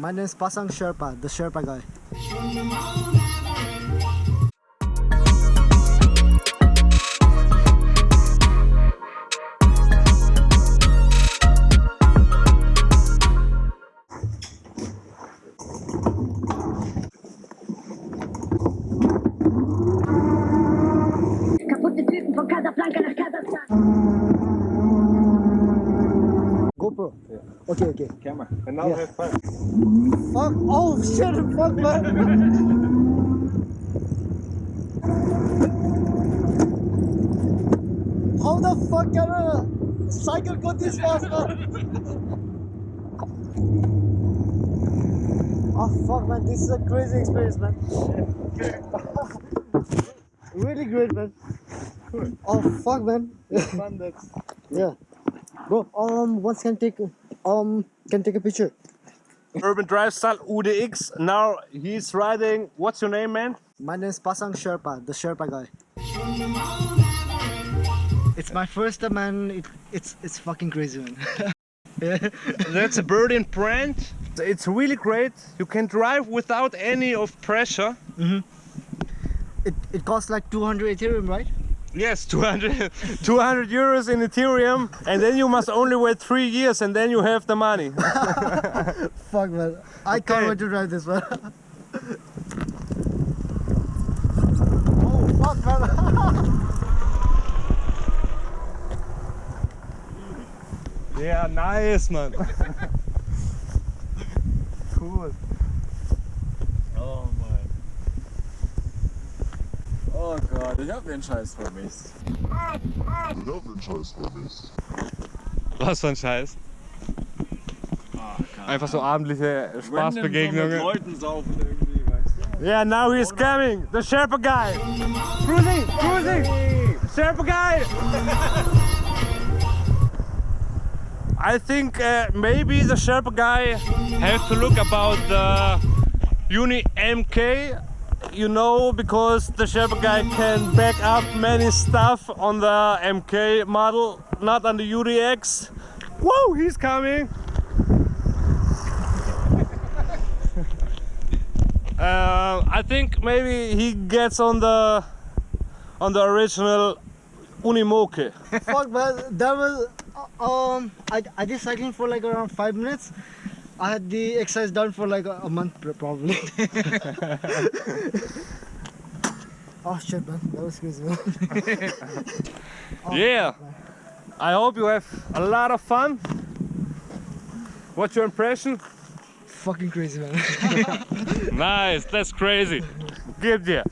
My name is Pasang Sherpa, the Sherpa guy. Casablanca Okay, okay. Camera. And now Yeah. have fun. Fuck! Oh shit! Fuck man! How the fuck can a cycle go this fast, man? Oh fuck, man! This is a crazy experience, man. really great, man. Oh fuck, man. Fun, that's yeah, bro. Um, once can take um can take a picture. Urban Drive Style UDX. Now he's riding. What's your name, man? My name is Pasang Sherpa, the Sherpa guy. It's my first time, man. It, it's it's fucking crazy, man. That's a bird in brand. It's really great. You can drive without any of pressure. Mhm. it it costs like 200 Ethereum, right? Yes, 200, 200 euros in Ethereum, and then you must only wait three years, and then you have the money. Fuck, man. I can't wait to drive this, one. oh fuck, man. yeah, nice, man. cool. Oh Gott, ich hab den Scheiß vermisst. Was für ein Scheiß. Einfach so abendliche Random so mit Spaßbegegnungen. Leuten saufen irgendwie, weißt du? Yeah, now he's coming. The Sherpa guy. Cruising, cruising. Sherpa guy. I think uh, maybe the Sherpa guy have to look about the Uni MK. You know, because the Sherpa guy can back up many stuff on the MK model, not on the UDX. Whoa, he's coming. Uh, I think maybe he gets on the on the original Unimoke. fuck, man. That was uh, um. I I did cycling for like around five minutes. I had the exercise done for like a, a month probably. oh shit, man. That was crazy, man. Oh, yeah. I hope you have a lot of fun. What's your impression? Fucking crazy, man. nice, that's crazy. Good, you.